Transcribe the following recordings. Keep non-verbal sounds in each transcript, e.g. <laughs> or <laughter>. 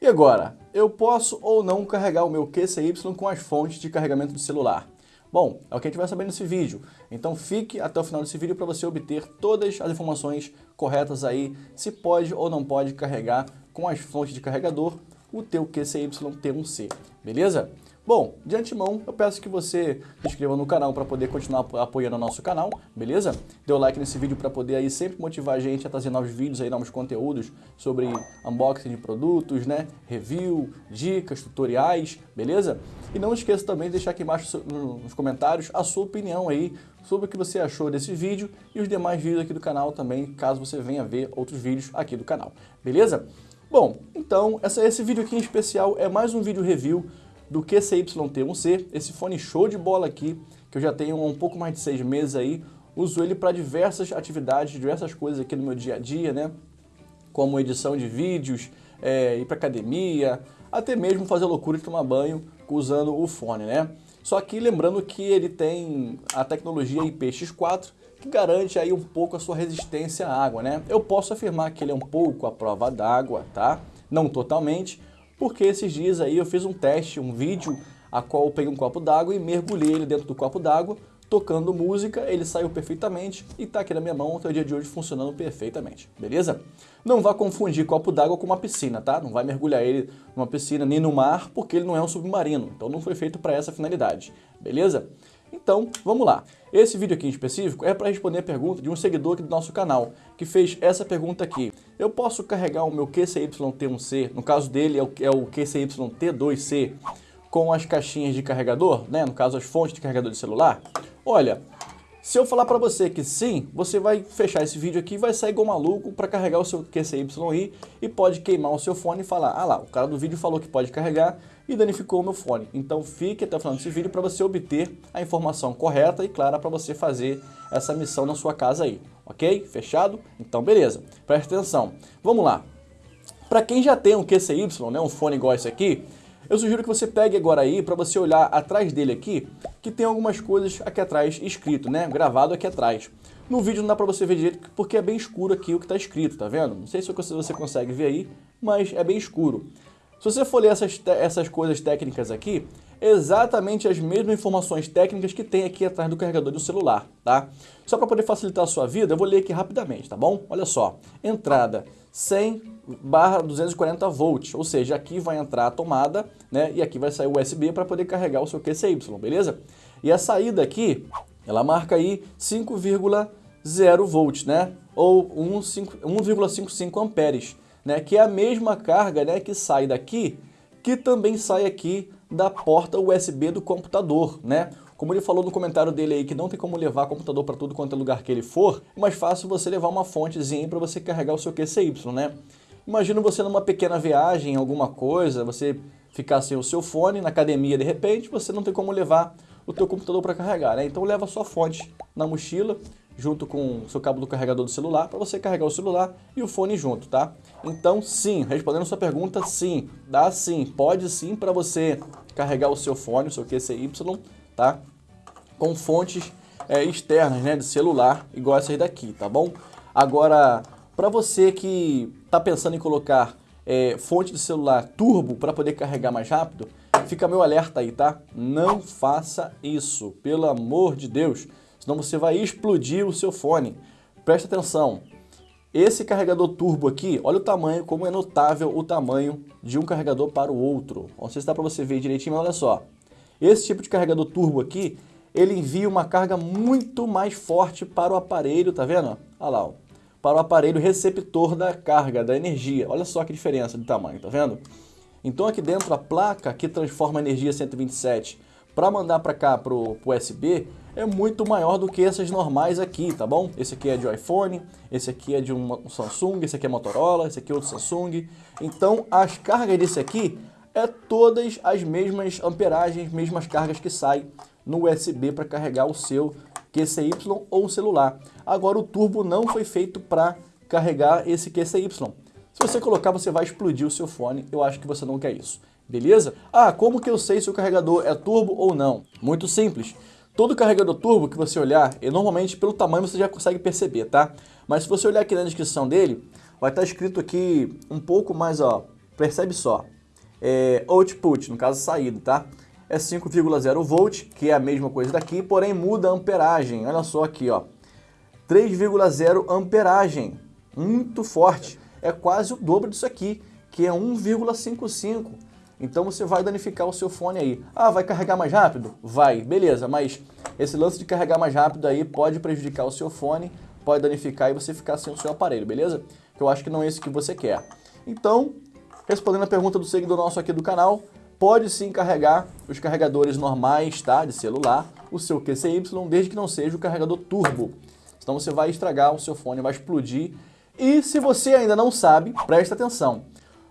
E agora, eu posso ou não carregar o meu QCY com as fontes de carregamento do celular? Bom, é o que a gente vai saber nesse vídeo. Então fique até o final desse vídeo para você obter todas as informações corretas aí, se pode ou não pode carregar com as fontes de carregador o teu QCY T1C, beleza? Bom, de antemão, eu peço que você se inscreva no canal para poder continuar apoiando o nosso canal, beleza? Dê o like nesse vídeo para poder aí sempre motivar a gente a trazer novos vídeos aí, novos conteúdos sobre unboxing de produtos, né? Review, dicas, tutoriais, beleza? E não esqueça também de deixar aqui embaixo nos comentários a sua opinião aí sobre o que você achou desse vídeo e os demais vídeos aqui do canal também, caso você venha ver outros vídeos aqui do canal, beleza? Bom, então essa, esse vídeo aqui em especial é mais um vídeo review do QCYT1C, esse fone show de bola aqui, que eu já tenho há um pouco mais de seis meses aí, uso ele para diversas atividades, diversas coisas aqui no meu dia a dia, né? Como edição de vídeos, é, ir para academia, até mesmo fazer loucura de tomar banho usando o fone, né? Só que lembrando que ele tem a tecnologia IPX4, que garante aí um pouco a sua resistência à água, né? Eu posso afirmar que ele é um pouco à prova d'água, tá? Não totalmente, porque esses dias aí eu fiz um teste, um vídeo, a qual eu peguei um copo d'água e mergulhei ele dentro do copo d'água, tocando música, ele saiu perfeitamente e está aqui na minha mão até o dia de hoje funcionando perfeitamente, beleza? Não vá confundir copo d'água com uma piscina, tá? Não vai mergulhar ele numa piscina nem no mar, porque ele não é um submarino, então não foi feito para essa finalidade, beleza? Então, vamos lá. Esse vídeo aqui em específico é para responder a pergunta de um seguidor aqui do nosso canal, que fez essa pergunta aqui. Eu posso carregar o meu QCYT1C, no caso dele é o, é o QCYT2C, com as caixinhas de carregador, né? no caso as fontes de carregador de celular? Olha, se eu falar para você que sim, você vai fechar esse vídeo aqui e vai sair igual maluco para carregar o seu QCYI e pode queimar o seu fone e falar, ah lá, o cara do vídeo falou que pode carregar e danificou o meu fone. Então fique até o final desse vídeo para você obter a informação correta e clara para você fazer essa missão na sua casa aí, ok? Fechado? Então beleza, preste atenção. Vamos lá. Para quem já tem um QCY, né, um fone igual esse aqui, eu sugiro que você pegue agora aí para você olhar atrás dele aqui, que tem algumas coisas aqui atrás escrito, né? Gravado aqui atrás. No vídeo não dá para você ver direito porque é bem escuro aqui o que está escrito, tá vendo? Não sei se você consegue ver aí, mas é bem escuro. Se você for ler essas, essas coisas técnicas aqui, exatamente as mesmas informações técnicas que tem aqui atrás do carregador do celular, tá? Só para poder facilitar a sua vida, eu vou ler aqui rapidamente, tá bom? Olha só, entrada 100 barra 240 volts, ou seja, aqui vai entrar a tomada, né, e aqui vai sair o USB para poder carregar o seu QCY, beleza? E a saída aqui, ela marca aí 5,0 volts, né, ou 1,55 amperes, né, que é a mesma carga, né, que sai daqui, que também sai aqui da porta USB do computador, né? Como ele falou no comentário dele aí que não tem como levar computador para tudo quanto é lugar que ele for, é mais fácil você levar uma fontezinha para você carregar o seu QCY, né? Imagina você numa pequena viagem, alguma coisa, você ficar sem o seu fone na academia de repente, você não tem como levar o teu computador para carregar, né? Então leva a sua fonte na mochila, junto com o seu cabo do carregador do celular, para você carregar o celular e o fone junto, tá? Então sim, respondendo sua pergunta, sim, dá sim, pode sim para você carregar o seu fone, o seu QCY, tá? Com fontes é, externas, né, de celular, igual essas daqui, tá bom? Agora, para você que está pensando em colocar é, fonte de celular turbo para poder carregar mais rápido, fica meu alerta aí, tá? Não faça isso, pelo amor de Deus senão você vai explodir o seu fone. Presta atenção, esse carregador turbo aqui, olha o tamanho, como é notável o tamanho de um carregador para o outro. Não sei se dá para você ver direitinho, mas olha só. Esse tipo de carregador turbo aqui, ele envia uma carga muito mais forte para o aparelho, tá vendo? Olha lá, ó, para o aparelho receptor da carga, da energia. Olha só que diferença de tamanho, tá vendo? Então aqui dentro a placa que transforma a energia 127 para mandar para cá para o USB é muito maior do que essas normais aqui, tá bom? Esse aqui é de iPhone, esse aqui é de um Samsung, esse aqui é Motorola, esse aqui é outro Samsung. Então as cargas desse aqui é todas as mesmas amperagens, mesmas cargas que saem no USB para carregar o seu QCY ou celular. Agora o turbo não foi feito para carregar esse QCY. Se você colocar, você vai explodir o seu fone. Eu acho que você não quer isso. Beleza? Ah, como que eu sei se o carregador é turbo ou não? Muito simples. Todo carregador turbo que você olhar, e normalmente pelo tamanho você já consegue perceber, tá? Mas se você olhar aqui na descrição dele, vai estar escrito aqui um pouco mais, ó, percebe só, é, output, no caso saída, tá? É 5,0 volt, que é a mesma coisa daqui, porém muda a amperagem. Olha só aqui, ó. 3,0 amperagem, muito forte. É quase o dobro disso aqui, que é 1,55. Então você vai danificar o seu fone aí. Ah, vai carregar mais rápido? Vai, beleza, mas esse lance de carregar mais rápido aí pode prejudicar o seu fone, pode danificar e você ficar sem o seu aparelho, beleza? Que eu acho que não é isso que você quer. Então, respondendo a pergunta do seguidor nosso aqui do canal, pode sim carregar os carregadores normais, tá, de celular, o seu QCY, desde que não seja o carregador turbo. Senão você vai estragar o seu fone, vai explodir. E se você ainda não sabe, presta atenção.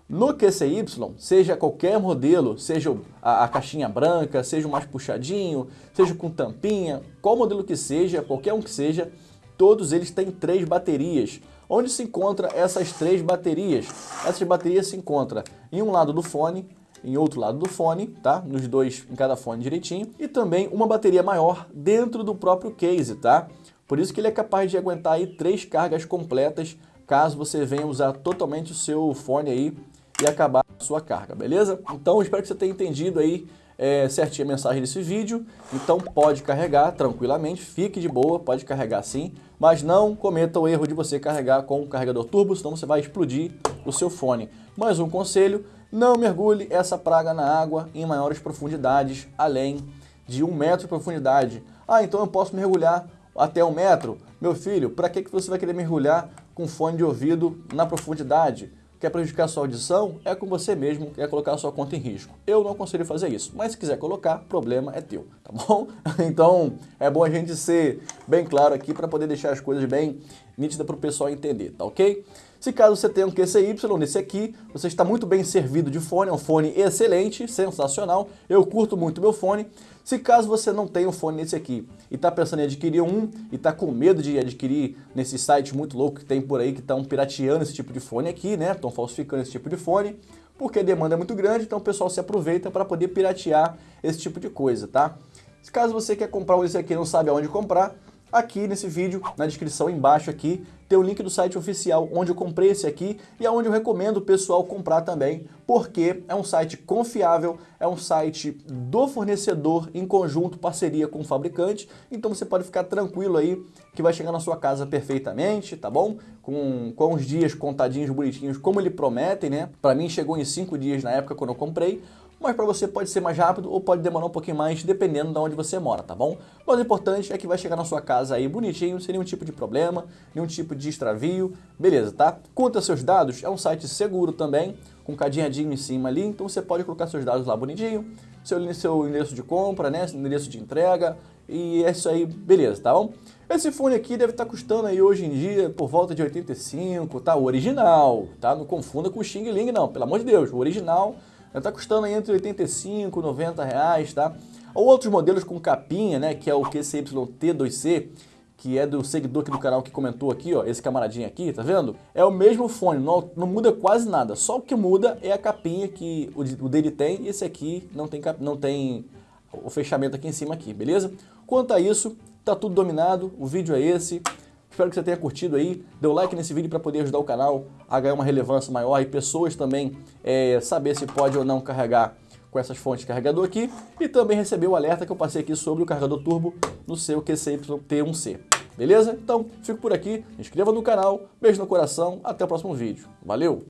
No QCY, seja qualquer modelo, seja a, a, caixinha branca, seja o mais puxadinho, seja com tampinha, qual modelo que seja, qualquer um que seja, todos eles têm três baterias. Onde se encontra essas três baterias? Essas baterias se encontram em um lado do fone, em outro lado do fone, tá? Nos dois, em cada fone direitinho. E também uma bateria maior dentro do próprio case, tá? Por isso que ele é capaz de aguentar aí três cargas completas, caso você venha usar totalmente o seu fone aí e acabar a sua carga, beleza? Então espero que você tenha entendido aí é, certinho a mensagem desse vídeo. Então pode carregar tranquilamente, fique de boa, pode carregar sim, mas não cometa o erro de você carregar com o carregador turbo, senão você vai explodir o seu fone. Mais um conselho, não mergulhe essa praga na água em maiores profundidades, além de um metro de profundidade. Ah, então eu posso mergulhar até um metro? Meu filho, para que, que você vai querer mergulhar com fone de ouvido na profundidade? Quer prejudicar sua audição, é com você mesmo, quer colocar sua conta em risco. Eu não aconselho fazer isso, mas se quiser colocar, problema é teu, tá bom? <laughs> Então, é bom a gente ser bem claro aqui para poder deixar as coisas bem nítidas para o pessoal entender, tá ok? Se caso você tenha um QCY, nesse aqui, você está muito bem servido de fone, é um fone excelente, sensacional, eu curto muito meu fone. Se caso você não tem um fone nesse aqui e está pensando em adquirir um e está com medo de adquirir nesse site muito louco que tem por aí que estão pirateando esse tipo de fone aqui, né? Estão falsificando esse tipo de fone, porque a demanda é muito grande, então o pessoal se aproveita para poder piratear esse tipo de coisa, tá? Se caso você quer comprar um desse aqui e não sabe aonde comprar, Aqui nesse vídeo, na descrição embaixo aqui, tem o link do site oficial onde eu comprei esse aqui e é onde eu recomendo o pessoal comprar também, porque é um site confiável, é um site do fornecedor em conjunto, parceria com o fabricante, então você pode ficar tranquilo aí que vai chegar na sua casa perfeitamente, tá bom? Com, com os dias contadinhos, bonitinhos, como ele prometem, né? Para mim chegou em 5 dias na época quando eu comprei, mas para você pode ser mais rápido ou pode demorar um pouquinho mais, dependendo de onde você mora, tá bom? Mas o importante é que vai chegar na sua casa aí bonitinho, sem nenhum tipo de problema, nenhum tipo de extravio, beleza, tá? Conta seus dados, é um site seguro também, com cadeadinho em cima ali, então você pode colocar seus dados lá bonitinho, seu, seu endereço de compra, né, endereço de entrega, e é isso aí, beleza, tá bom? Esse fone aqui deve estar tá custando aí hoje em dia por volta de 85, tá? O original, tá? Não confunda com o Xing Ling não, pelo amor de Deus, o original Está custando entre 85 e 90 reais, tá? Ou outros modelos com capinha, né, que é o QCYT2C, que é do seguidor aqui do canal que comentou aqui, ó, esse camaradinho aqui, tá vendo? É o mesmo fone, não, não muda quase nada, só o que muda é a capinha que o, o dele tem e esse aqui não tem, não tem o fechamento aqui em cima aqui, beleza? Quanto a isso, tá tudo dominado, o vídeo é esse. Espero que você tenha curtido aí, dê o like nesse vídeo para poder ajudar o canal a ganhar uma relevância maior e pessoas também é, saber se pode ou não carregar com essas fontes de carregador aqui e também receber o alerta que eu passei aqui sobre o carregador turbo no seu QCY-T1C. Beleza? Então, fico por aqui, inscreva no canal, beijo no coração, até o próximo vídeo. Valeu!